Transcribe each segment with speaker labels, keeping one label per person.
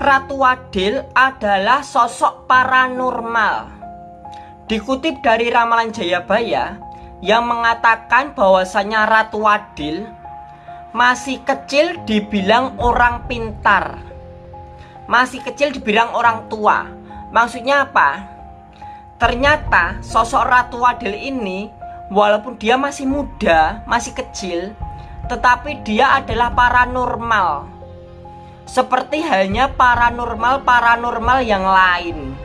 Speaker 1: Ratu Adil adalah sosok paranormal. Dikutip dari Ramalan Jayabaya yang mengatakan bahwasanya Ratu Adil masih kecil dibilang orang pintar. Masih kecil dibilang orang tua. Maksudnya apa? Ternyata sosok Ratu Adil ini walaupun dia masih muda, masih kecil, tetapi dia adalah paranormal seperti halnya paranormal-paranormal yang lain.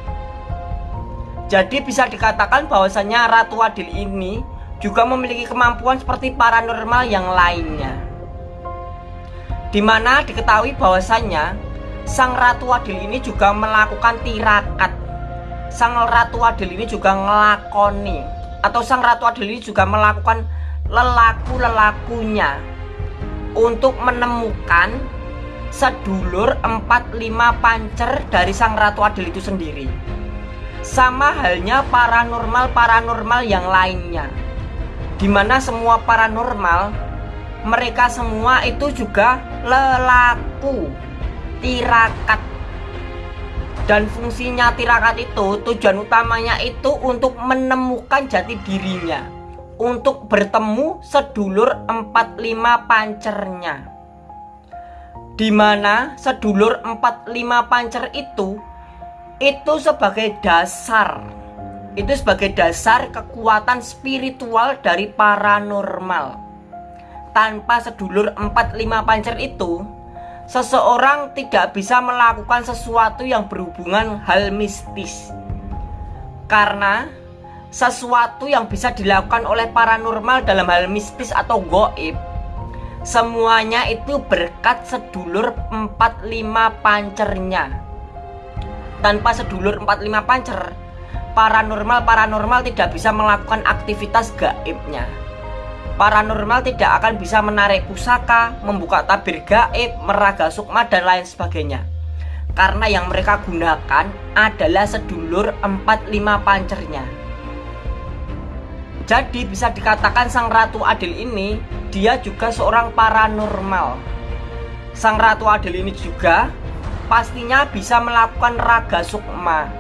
Speaker 1: Jadi bisa dikatakan bahwasanya Ratu Adil ini juga memiliki kemampuan seperti paranormal yang lainnya. Di mana diketahui bahwasanya Sang Ratu Adil ini juga melakukan tirakat. Sang Ratu Adil ini juga ngelakoni atau Sang Ratu Adil ini juga melakukan lelaku-lelakunya untuk menemukan sedulur 45 pancer dari sang Ratu Adil itu sendiri. Sama halnya paranormal-paranormal yang lainnya. Di mana semua paranormal Mereka semua itu juga lelaku Tirakat. Dan fungsinya tirakat itu Tujuan utamanya itu untuk menemukan jati dirinya. Untuk bertemu sedulur 45 pancernya di mana sedulur 45 pancer itu itu sebagai dasar. Itu sebagai dasar kekuatan spiritual dari paranormal. Tanpa sedulur 45 pancer itu seseorang tidak bisa melakukan sesuatu yang berhubungan hal mistis. Karena sesuatu yang bisa dilakukan oleh paranormal dalam hal mistis atau goib Semuanya itu berkat sedulur 45 pancernya. Tanpa sedulur 45 pancer Paranormal-paranormal tidak bisa melakukan aktivitas gaibnya. Paranormal tidak akan bisa menarik pusaka, membuka tabir gaib, meraga sukma dan lain sebagainya. Karena yang mereka gunakan adalah sedulur 45 pancernya. Jadi bisa dikatakan Sang Ratu Adil ini dia juga seorang paranormal. Sang Ratu Adil ini juga pastinya bisa melakukan raga sukma.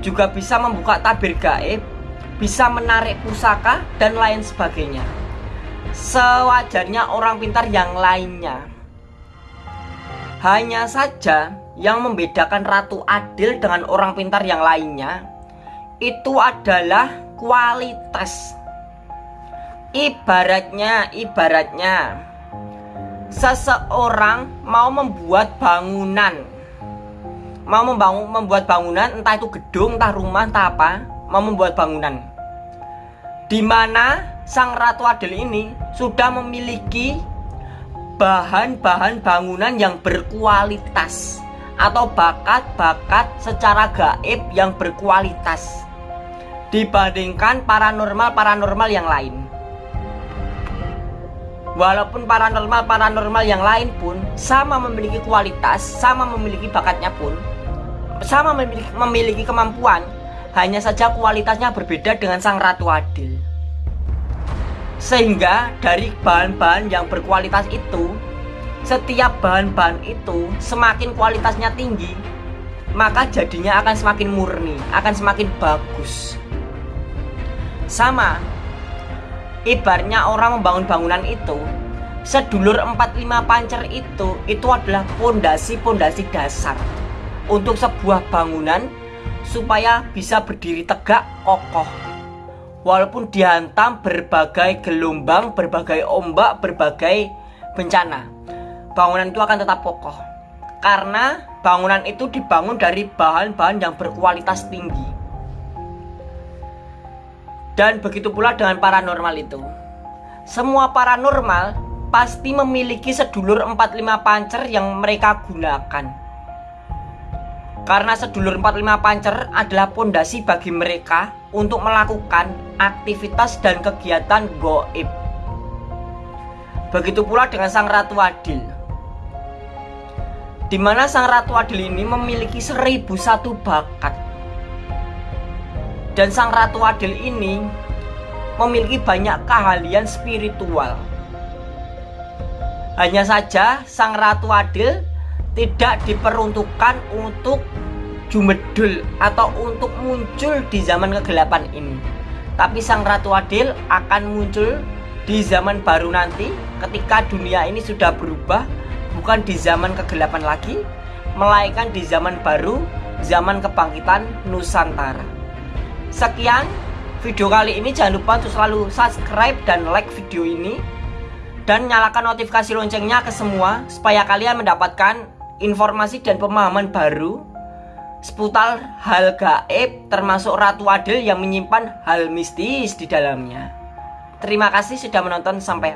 Speaker 1: Juga bisa membuka tabir gaib, bisa menarik pusaka dan lain sebagainya. Sewajarnya orang pintar yang lainnya. Hanya saja yang membedakan Ratu Adil dengan orang pintar yang lainnya itu adalah kualitas ibaratnya ibaratnya seseorang mau membuat bangunan mau membangun membuat bangunan entah itu gedung entah rumah entah apa mau membuat bangunan di mana sang ratu adil ini sudah memiliki bahan-bahan bangunan yang berkualitas atau bakat-bakat secara gaib yang berkualitas dibandingkan paranormal-paranormal yang lain. Walaupun paranormal-paranormal yang lain pun sama memiliki kualitas, sama memiliki bakatnya pun, sama memiliki, memiliki kemampuan, hanya saja kualitasnya berbeda dengan sang Ratu Adil. Sehingga dari bahan-bahan yang berkualitas itu, setiap bahan-bahan itu semakin kualitasnya tinggi, maka jadinya akan semakin murni, akan semakin bagus. Sama Ibarnya orang membangun bangunan itu Sedulur 45 pancer itu Itu adalah pondasi-pondasi dasar Untuk sebuah bangunan Supaya bisa berdiri tegak kokoh. Walaupun dihantam berbagai gelombang Berbagai ombak, berbagai bencana Bangunan itu akan tetap kokoh. Karena bangunan itu dibangun dari bahan-bahan yang berkualitas tinggi dan begitu pula dengan paranormal itu. Semua paranormal pasti memiliki sedulur 45 pancer yang mereka gunakan. Karena sedulur 45 pancer adalah pondasi bagi mereka untuk melakukan aktivitas dan kegiatan goib. Begitu pula dengan Sang Ratu Adil. Di mana Sang Ratu Adil ini memiliki seribu satu bakat dan sang Ratu Adil ini memiliki banyak keahlian spiritual. Hanya saja sang Ratu Adil tidak diperuntukkan untuk jumedul atau untuk muncul di zaman kegelapan ini. Tapi sang Ratu Adil akan muncul di zaman baru nanti ketika dunia ini sudah berubah bukan di zaman kegelapan lagi melainkan di zaman baru zaman kebangkitan Nusantara. Sekian video kali ini jangan lupa untuk selalu subscribe dan like video ini dan nyalakan notifikasi loncengnya ke semua supaya kalian mendapatkan informasi dan pemahaman baru seputar hal gaib termasuk Ratu Adil yang menyimpan hal mistis di dalamnya. Terima kasih sudah menonton sampai